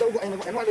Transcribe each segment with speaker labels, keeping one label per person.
Speaker 1: Đâu gọi em gọi em gọi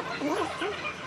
Speaker 1: 뭐
Speaker 2: 안녕하세요.